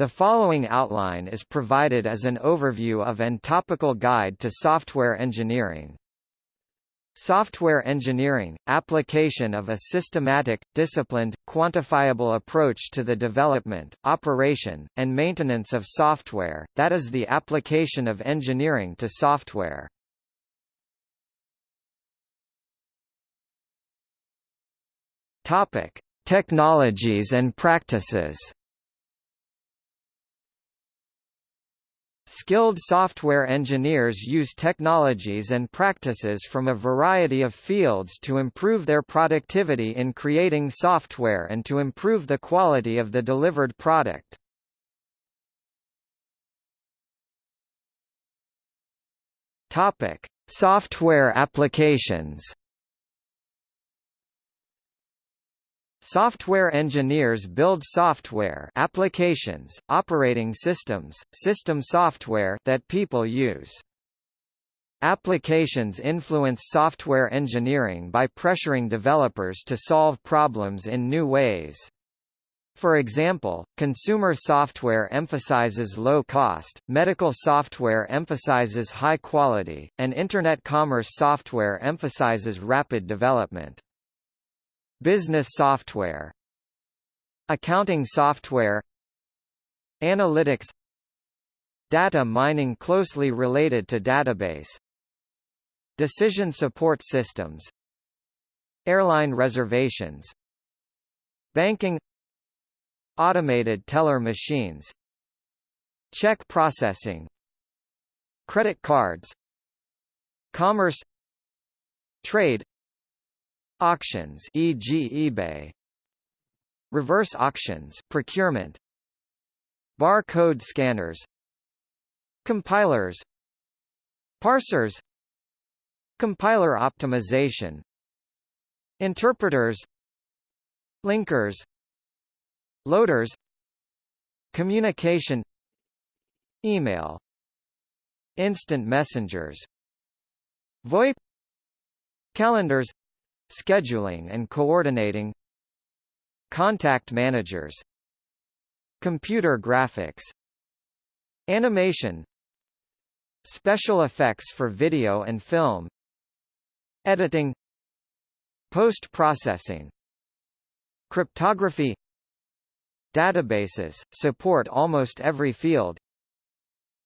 The following outline is provided as an overview of and topical guide to software engineering. Software engineering – application of a systematic, disciplined, quantifiable approach to the development, operation, and maintenance of software, that is the application of engineering to software. Topic: Technologies and practices. Skilled software engineers use technologies and practices from a variety of fields to improve their productivity in creating software and to improve the quality of the delivered product. Topic: Software applications. Software engineers build software applications, operating systems, system software that people use. Applications influence software engineering by pressuring developers to solve problems in new ways. For example, consumer software emphasizes low cost, medical software emphasizes high quality, and Internet commerce software emphasizes rapid development. Business software Accounting software Analytics Data mining closely related to database Decision support systems Airline reservations Banking Automated teller machines Check processing Credit cards Commerce Trade Auctions e.g. eBay. Reverse auctions procurement. Barcode scanners. Compilers. Parsers. Compiler optimization. Interpreters. Linkers. Loaders. Communication. Email. Instant messengers. VoIP. Calendars scheduling and coordinating contact managers computer graphics animation special effects for video and film editing post-processing cryptography databases support almost every field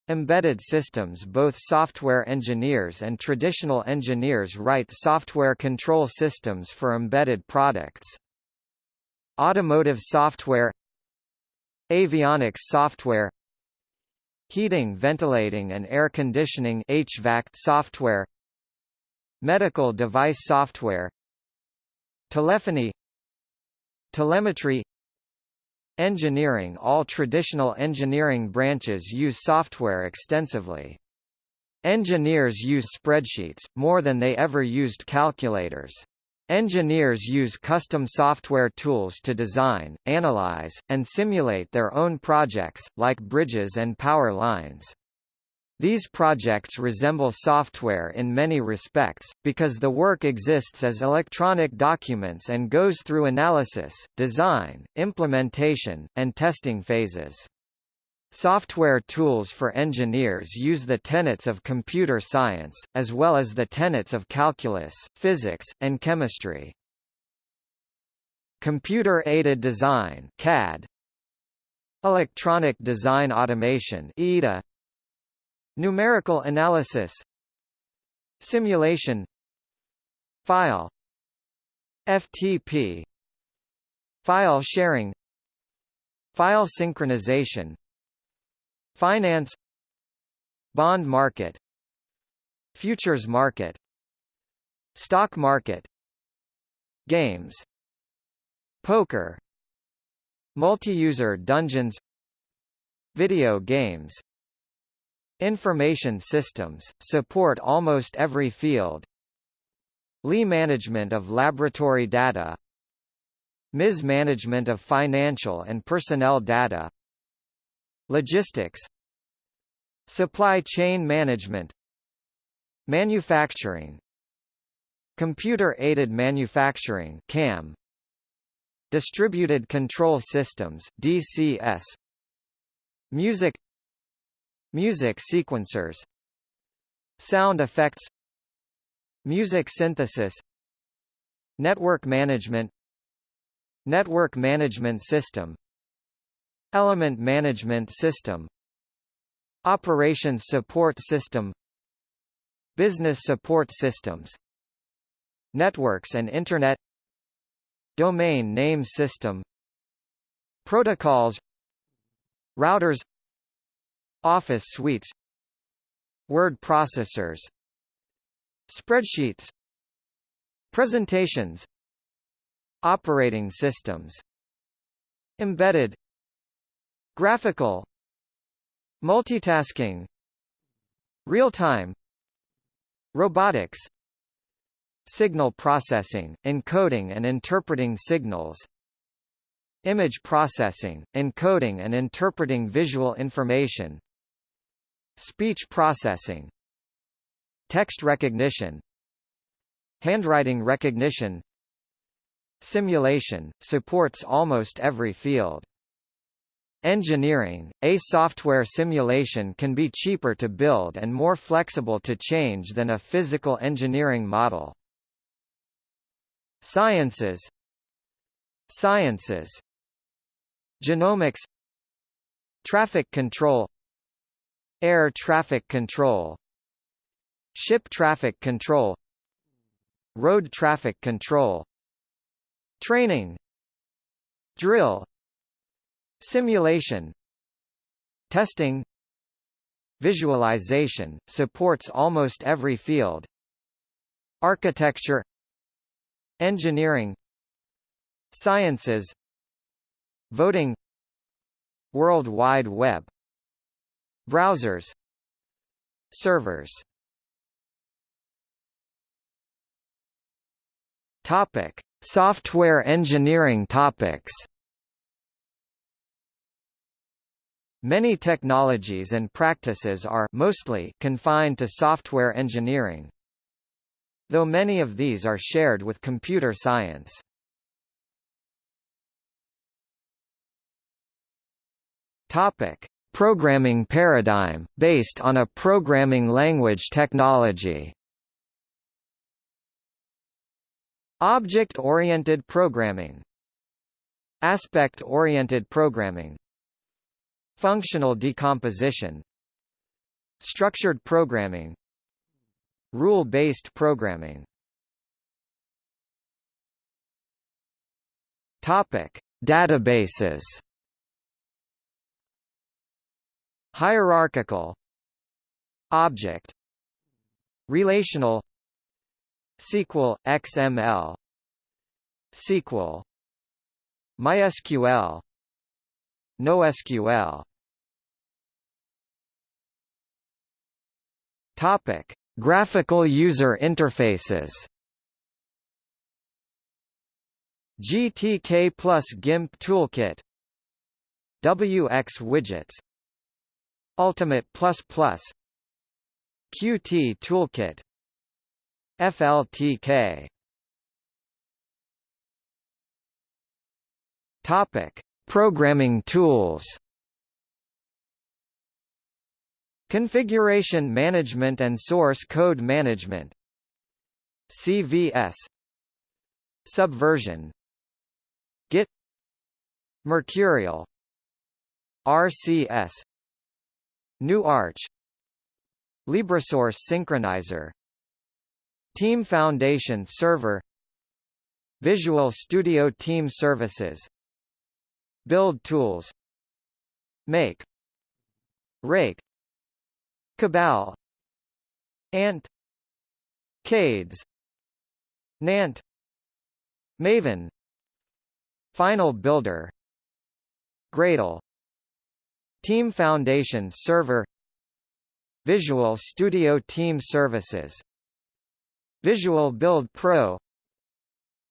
Embedded systems Both software engineers and traditional engineers write software control systems for embedded products. Automotive software Avionics software Heating ventilating and air conditioning HVAC software Medical device software Telephony Telemetry Engineering All traditional engineering branches use software extensively. Engineers use spreadsheets, more than they ever used calculators. Engineers use custom software tools to design, analyze, and simulate their own projects, like bridges and power lines. These projects resemble software in many respects, because the work exists as electronic documents and goes through analysis, design, implementation, and testing phases. Software tools for engineers use the tenets of computer science, as well as the tenets of calculus, physics, and chemistry. Computer-aided design CAD, Electronic design automation EDA, Numerical analysis Simulation File FTP File sharing File synchronization Finance Bond market Futures market Stock market Games Poker Multi-user dungeons Video games Information systems, support almost every field. Lee management of laboratory data. MIS management of financial and personnel data. Logistics. Supply chain management. Manufacturing. Computer-aided manufacturing CAM Distributed control systems DCS Music Music sequencers Sound effects Music synthesis Network management Network management system Element management system Operations support system Business support systems Networks and Internet Domain name system Protocols Routers Office suites Word processors Spreadsheets Presentations Operating systems Embedded Graphical Multitasking Real-time Robotics Signal processing, encoding and interpreting signals Image processing, encoding and interpreting visual information Speech processing Text recognition Handwriting recognition Simulation, supports almost every field. Engineering, a software simulation can be cheaper to build and more flexible to change than a physical engineering model. Sciences Sciences Genomics Traffic control Air traffic control Ship traffic control Road traffic control Training Drill Simulation Testing Visualization, supports almost every field Architecture Engineering Sciences Voting World Wide Web Browsers Servers Topic: Software engineering topics. Many technologies and practices are mostly confined to software engineering. Though many of these are shared with computer science. Topic: Programming paradigm based on a programming language technology. Object-oriented programming. Aspect-oriented programming. Functional decomposition. Structured programming. Rule-based programming. Topic: Databases. Hierarchical Object Relational SQL, XML SQL MySQL NoSQL. Topic: Graphical user interfaces. GTK plus GIMP toolkit. WX widgets Ultimate++ Qt toolkit FLTK Topic: Programming tools. Configuration management and source code management. CVS. Subversion. Git. Mercurial. RCS. GNU-Arch. LibreSource Synchronizer. Team Foundation Server. Visual Studio Team Services. Build Tools. Make. Rake. Cabal. Ant. Cades. Nant. Maven. Final Builder. Gradle Team Foundation Server Visual Studio Team Services Visual Build Pro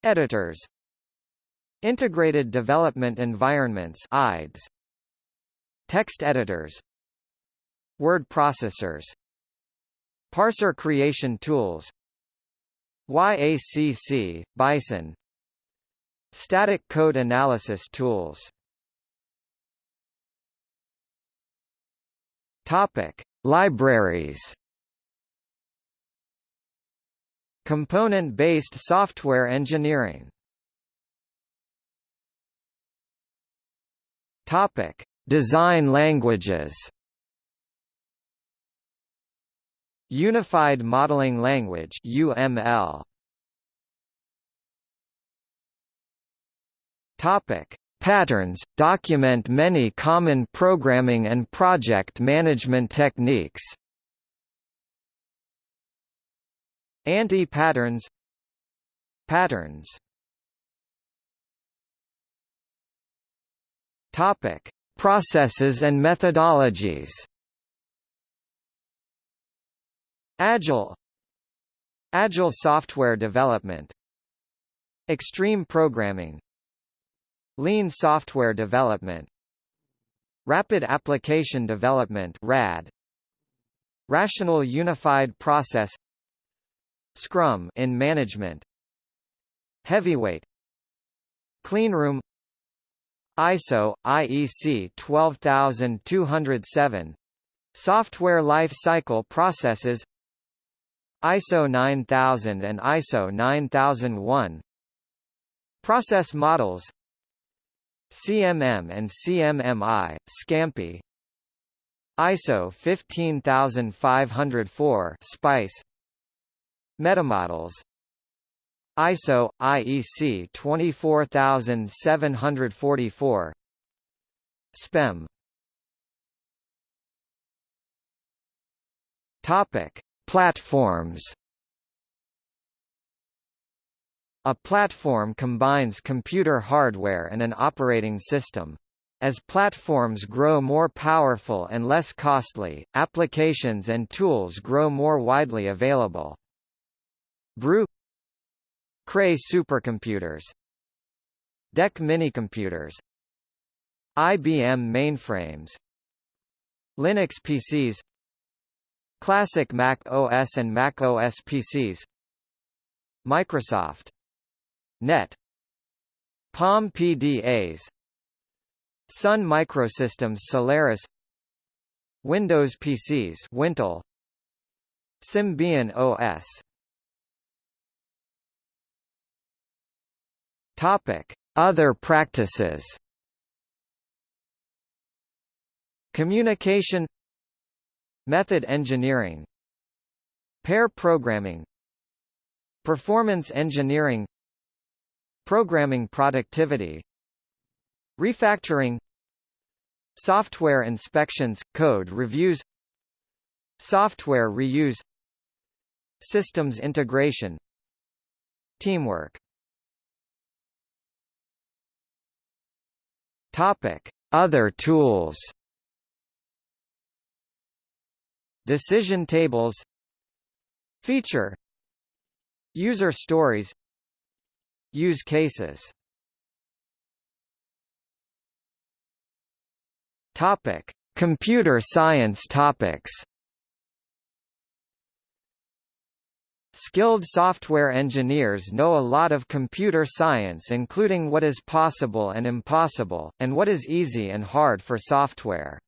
Editors Integrated Development Environments IDEs Text editors Word processors Parser creation tools YACC, Bison Static code analysis tools Topic: Libraries. Component-based software engineering. Topic: Design languages. Unified Modeling Language (UML). Topic: Patterns document many common programming and project management techniques. Anti-patterns Patterns. Topic: Processes and methodologies. Agile. Agile software development. Extreme programming Lean software development. Rapid application development RAD. Rational unified process. Scrum in management. Heavyweight. Cleanroom ISO IEC 12207 Software life cycle processes. ISO 9000 and ISO 9001 Process models CMM and CMMI, SCAMPI. ISO 15504 SPICE. Metamodels. ISO IEC 24744 SPEM. Topic. Platforms A platform combines computer hardware and an operating system. As platforms grow more powerful and less costly, applications and tools grow more widely available. Brew Cray supercomputers DEC minicomputers IBM mainframes Linux PCs Classic Mac OS and Mac OS PCs Microsoft Net. Palm PDAs Sun Microsystems Solaris. Windows PCs Wintel. Symbian OS Topic: Other practices. Communication. Method engineering. Pair programming. Performance engineering Programming productivity Refactoring Software inspections, code reviews Software reuse Systems integration Teamwork Topic: Other tools. Decision tables. Feature. User stories. Use cases. Topic: Computer science topics. Skilled software engineers know a lot of computer science including what is possible and impossible, and what is easy and hard for software.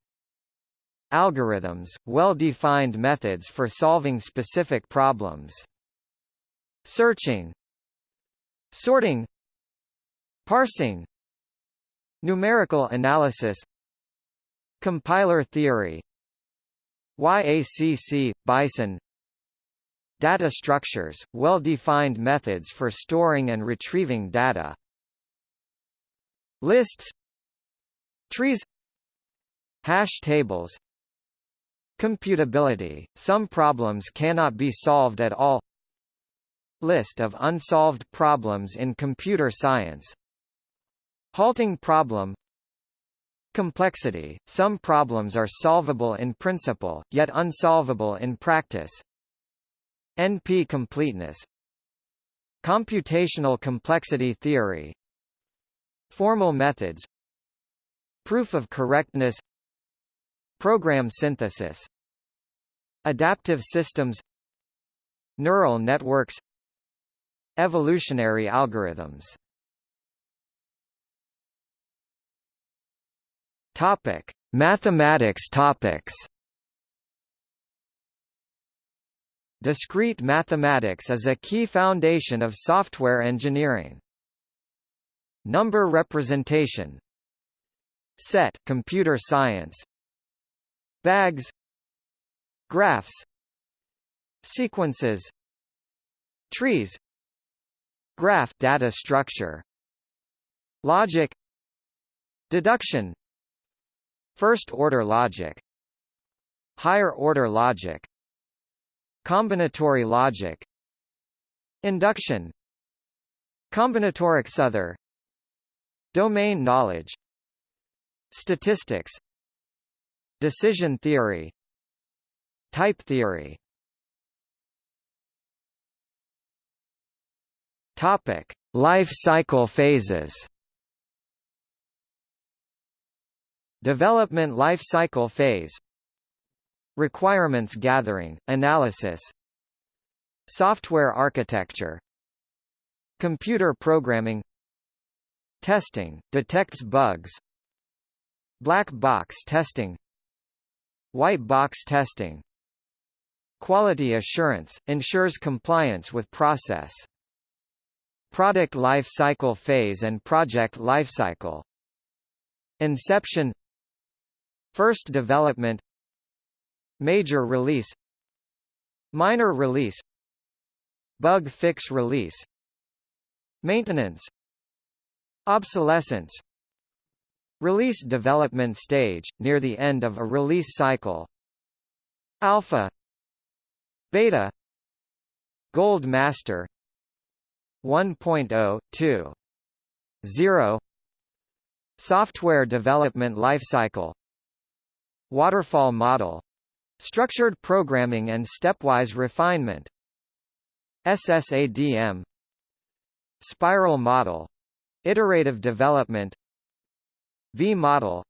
Algorithms, well-defined methods for solving specific problems. Searching Sorting Parsing Numerical analysis Compiler theory YACC, Bison Data structures, well-defined methods for storing and retrieving data. Lists Trees Hash tables Computability, some problems cannot be solved at all List of unsolved problems in computer science. Halting problem. Complexity, some problems are solvable in principle, yet unsolvable in practice. NP completeness. Computational complexity theory. Formal methods. Proof of correctness. Program synthesis. Adaptive systems. Neural networks Evolutionary algorithms. Topic: Mathematics topics. Discrete mathematics is a key foundation of software engineering. Number representation. Set computer science. Bags. Graphs. Sequences. Trees Graph data structure. Logic. Deduction. First-order logic. Higher-order logic. Combinatory logic. Induction. Combinatorics other Domain knowledge. Statistics. Decision theory. Type theory Topic: Life cycle phases. Development life cycle phase. Requirements gathering, analysis. Software architecture. Computer programming. Testing detects bugs. Black box testing. White box testing. Quality assurance ensures compliance with process. Product life cycle phase and project life cycle. Inception First development Major release Minor release Bug fix release Maintenance Obsolescence Release development stage, near the end of a release cycle Alpha Beta Gold Master 1.0, 2. 0 Software development lifecycle Waterfall model Structured programming and stepwise refinement SSADM Spiral model Iterative development V-model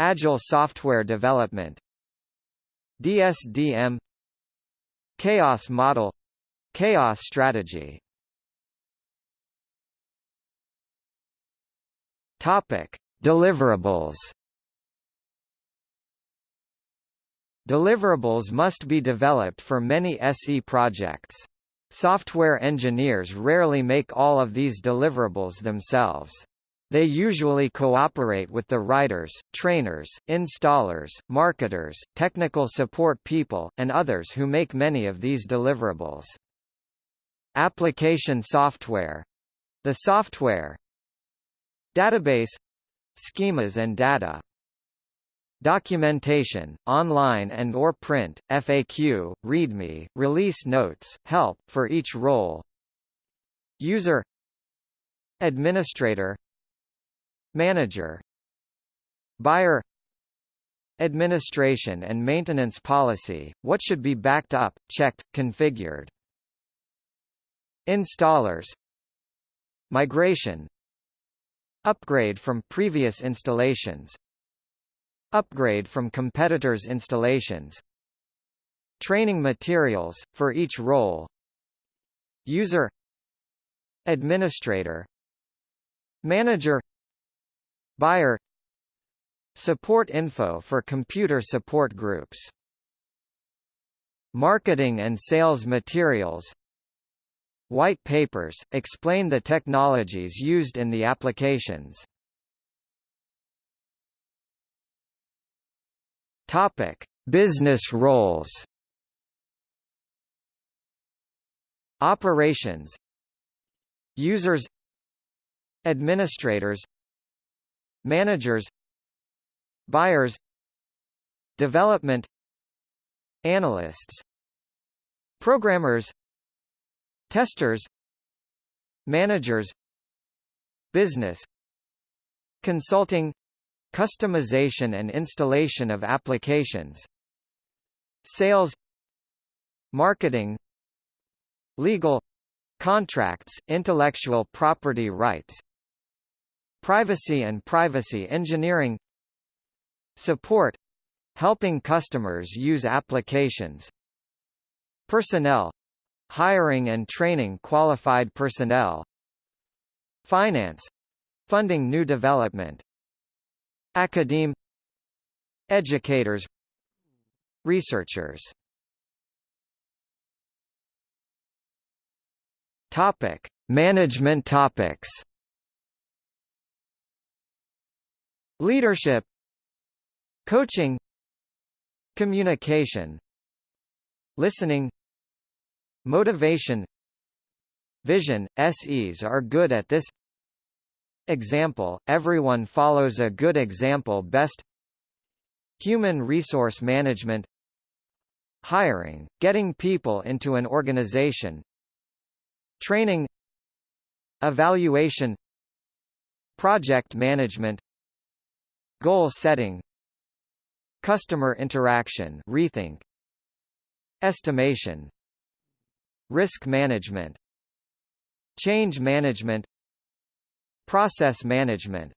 Agile software development DSDM Chaos model Chaos strategy Topic: Deliverables. Deliverables must be developed for many SE projects. Software engineers rarely make all of these deliverables themselves. They usually cooperate with the writers, trainers, installers, marketers, technical support people, and others who make many of these deliverables. Application software. The software, Database schemas and data Documentation, online and or print, FAQ, README, release notes, help for each role User Administrator Manager Buyer Administration and maintenance policy, what should be backed up, checked, configured Installers Migration Upgrade from previous installations Upgrade from competitors' installations Training materials, for each role User Administrator Manager Buyer Support info for computer support groups Marketing and sales materials White papers, explain the technologies used in the applications. Topic: Business roles. Operations. Users. Administrators. Managers. Buyers. Development. Analysts. Programmers Testers Managers Business Consulting Customization and installation of applications Sales Marketing Legal Contracts, intellectual property rights Privacy and privacy engineering Support Helping customers use applications Personnel hiring and training qualified personnel. Finance. Funding new development. Academe. Educators. Researchers. Topic: Management topics. Leadership. Coaching. Communication. Listening Motivation Vision – SEs are good at this. Example – Everyone follows a good example best. Human resource management. Hiring – Getting people into an organization. Training. Evaluation. Project management. Goal setting. Customer interaction rethink. Estimation Risk management Change management Process management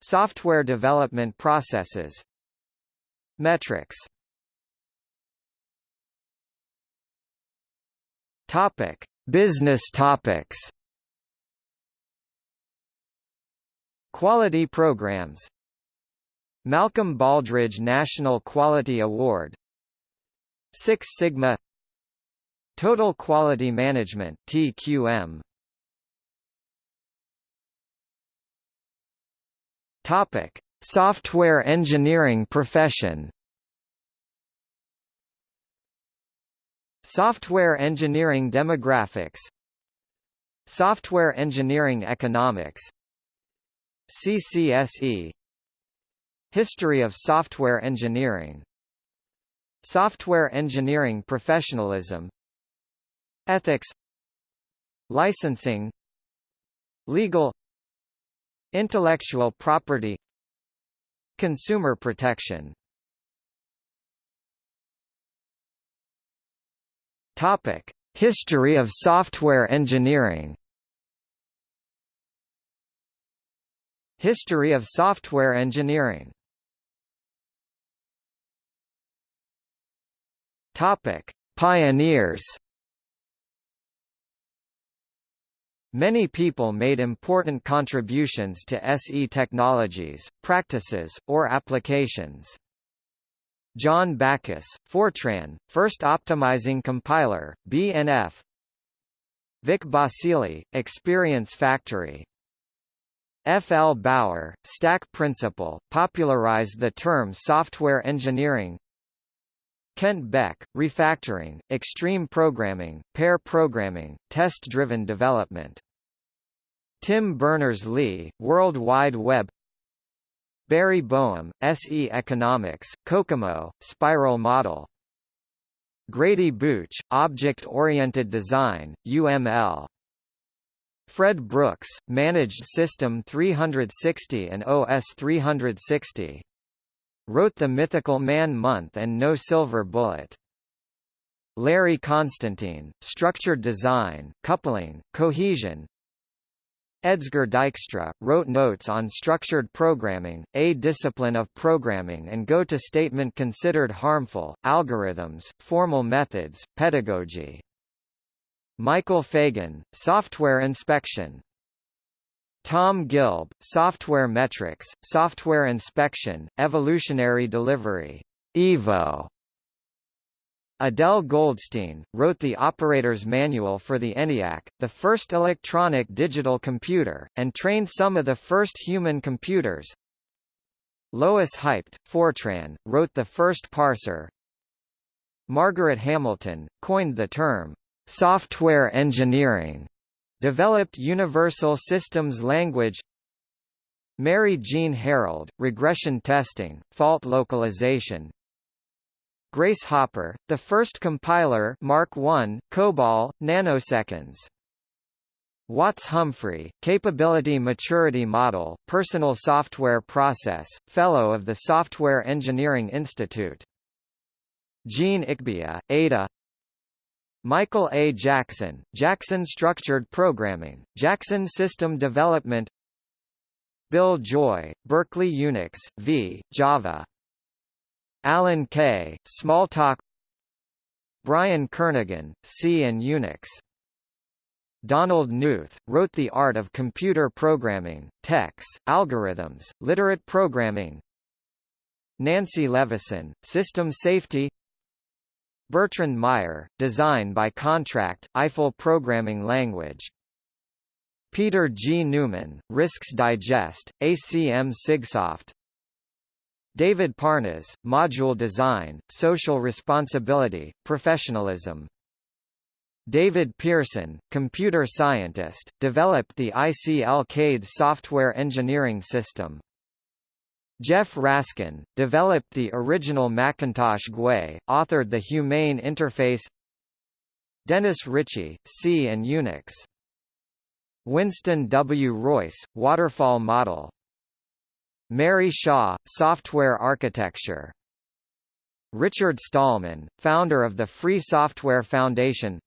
Software development processes Metrics Topic: Business topics. Quality programs. Malcolm Baldrige National Quality Award. Six Sigma Total Quality Management TQM Topic. Software engineering profession. Software engineering demographics. Software engineering economics. CCSE History of software engineering. Software engineering professionalism Ethics Licensing Legal Intellectual property Consumer protection Topic: History of software engineering. History of software engineering. Topic: Pioneers. Many people made important contributions to SE technologies, practices, or applications. John Backus, Fortran, First Optimizing Compiler, BNF Vic Basili, Experience Factory F. L. Bauer, Stack Principle, popularized the term software engineering Kent Beck, Refactoring, Extreme Programming, Pair Programming, Test-Driven Development. Tim Berners-Lee, World Wide Web. Barry Boehm, SE Economics, COCOMO, Spiral Model. Grady Booch, Object-Oriented Design, UML Fred Brooks, Managed System 360 and OS 360. Wrote The Mythical Man Month and No Silver Bullet. Larry Constantine, Structured Design, Coupling, Cohesion, Edsger Dijkstra, wrote notes on structured programming, a discipline of programming and go-to statement considered harmful, algorithms, formal methods, pedagogy. Michael Fagan, Software Inspection. Tom Gilb, Software Metrics, Software Inspection, Evolutionary Delivery, EVO, Adele Goldstine, wrote the operator's manual for the ENIAC, the first electronic digital computer, and trained some of the first human computers. Lois Haibt, Fortran, wrote the first parser. Margaret Hamilton, coined the term, software engineering, developed Universal Systems Language Mary Jean Harrold, regression testing, fault localization, Grace Hopper, the first compiler Mark I, COBOL, nanoseconds. Watts Humphrey, Capability Maturity Model, Personal Software Process, Fellow of the Software Engineering Institute. Jean Ichbiah, Ada Michael A. Jackson, Jackson Structured Programming, Jackson System Development. Bill Joy, Berkeley Unix, v. Java. Alan Kay, Smalltalk Brian Kernighan, C and Unix. Donald Knuth, wrote The Art of Computer Programming, TeX, Algorithms, Literate Programming. Nancy Leveson, System Safety Bertrand Meyer, Design by Contract, Eiffel Programming Language Peter G. Neumann, Risks Digest, ACM Sigsoft David Parnas, Module Design, Social Responsibility, Professionalism David Pearson, computer scientist, developed the ICL-CADE software engineering system. Jeff Raskin, developed the original Macintosh GUI, authored the Humane Interface Dennis Ritchie, C and Unix Winston W. Royce, Waterfall Model Mary Shaw, Software Architecture Richard Stallman, founder of the Free Software Foundation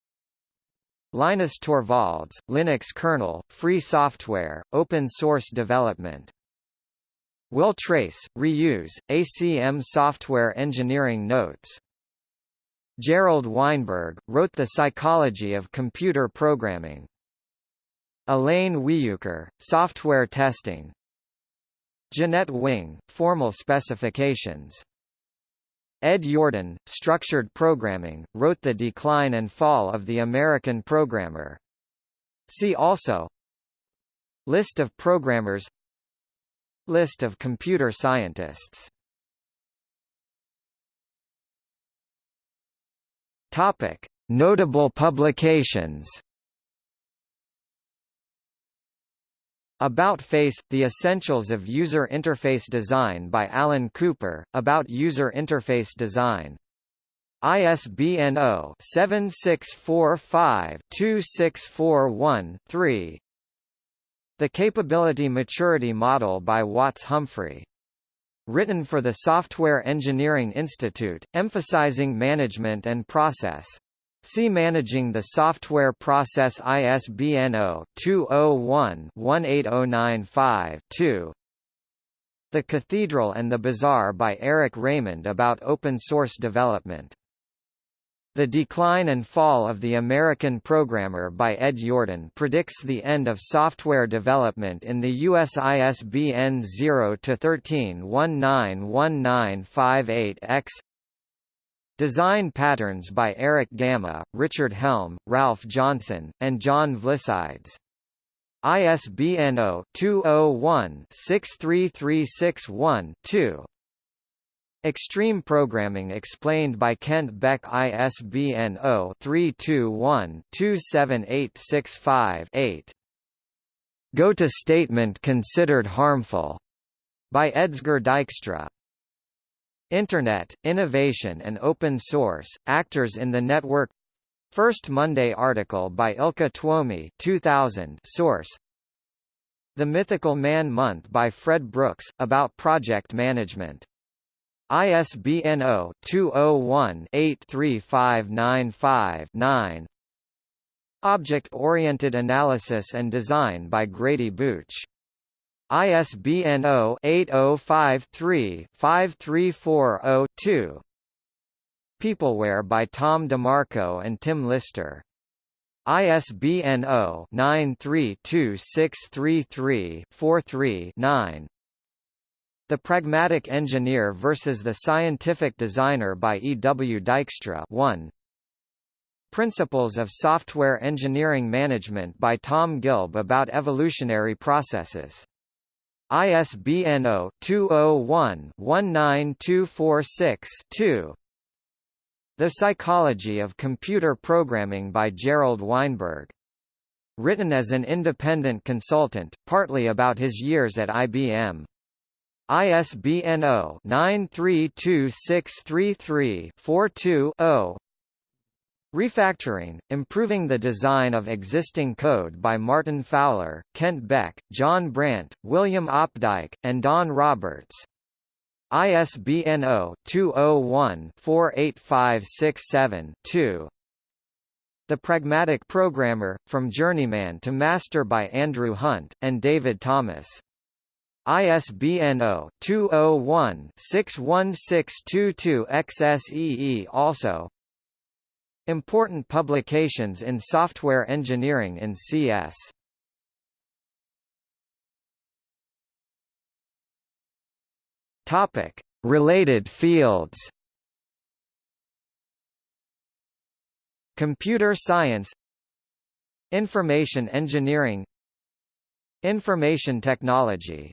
Linus Torvalds, Linux kernel, free software, open source development Will Tracz, Reuse, ACM Software Engineering Notes. Gerald Weinberg, wrote The Psychology of Computer Programming. Elaine Weyuker, Software Testing. Jeannette Wing, Formal Specifications. Ed Yourdon, Structured Programming, wrote The Decline and Fall of the American Programmer. See also. List of programmers List of computer scientists Topic. Notable publications About Face – The Essentials of User Interface Design by Alan Cooper, about user interface design. ISBN 0-7645-2641-3 The Capability Maturity Model by Watts Humphrey. Written for the Software Engineering Institute, emphasizing management and process. See Managing the Software Process ISBN 0-201-18095-2 The Cathedral and the Bazaar by Eric Raymond about open source development. The Decline and Fall of the American Programmer by Ed Yourdon predicts the end of software development in the US ISBN 0-13-191958-X Design Patterns by Erich Gamma, Richard Helm, Ralph Johnson, and John Vlissides. ISBN 0-201-63361-2 Extreme Programming Explained by Kent Beck ISBN 0-321-27865-8 Go-to Statement Considered Harmful by Edsger Dijkstra Internet, Innovation and Open Source, Actors in the Network. First Monday article by Ilkka Tuomi 2000 source. The Mythical Man Month by Fred Brooks, about project management. ISBN 0-201-83595-9 Object-Oriented Analysis and Design by Grady Booch ISBN 0-8053-53402 Peopleware by Tom DeMarco and Tim Lister. ISBN 0-932633-43-9 The Pragmatic Engineer versus the Scientific Designer by E. W. Dijkstra 1 Principles of Software Engineering Management by Tom Gilb about evolutionary processes ISBN 0-201-19246-2 The Psychology of Computer Programming by Gerald Weinberg. Written as an independent consultant, partly about his years at IBM. ISBN 0-932633-42-0 Refactoring, Improving the Design of Existing Code by Martin Fowler, Kent Beck, John Brandt, William Opdyke, and Don Roberts. ISBN 0-201-48567-2 The Pragmatic Programmer, From Journeyman to Master by Andrew Hunt, and David Thomas. ISBN 0-201-61622-XSEE Also, Important publications in software engineering in CS. Topic: Related fields. Computer science Information engineering Information technology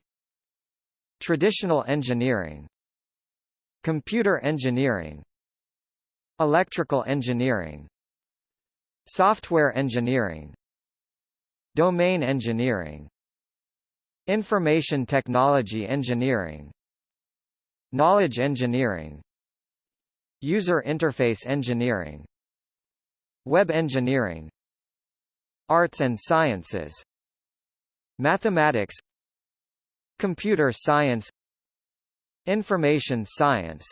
Traditional engineering Computer engineering Electrical engineering Software engineering Domain engineering Information technology engineering Knowledge engineering User interface engineering Web engineering Arts and sciences Mathematics Computer science Information science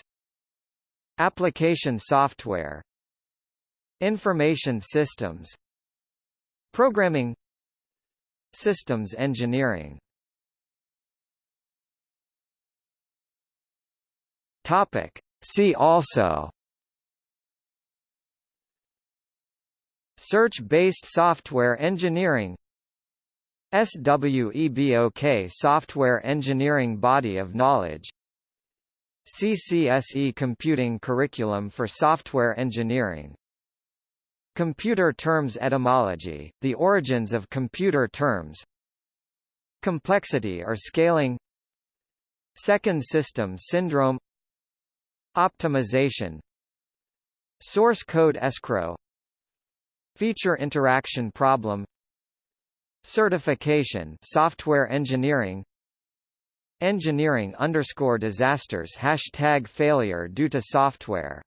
Application software Information systems Programming Systems engineering. Topic. See also. Search-based software engineering SWEBOK software engineering body of knowledge. CCSE computing curriculum for software engineering. Computer terms etymology, the origins of computer terms. Complexity or scaling. Second system syndrome. Optimization. Source code escrow. Feature interaction problem Certification software engineering. Engineering underscore disasters hashtag failure due to software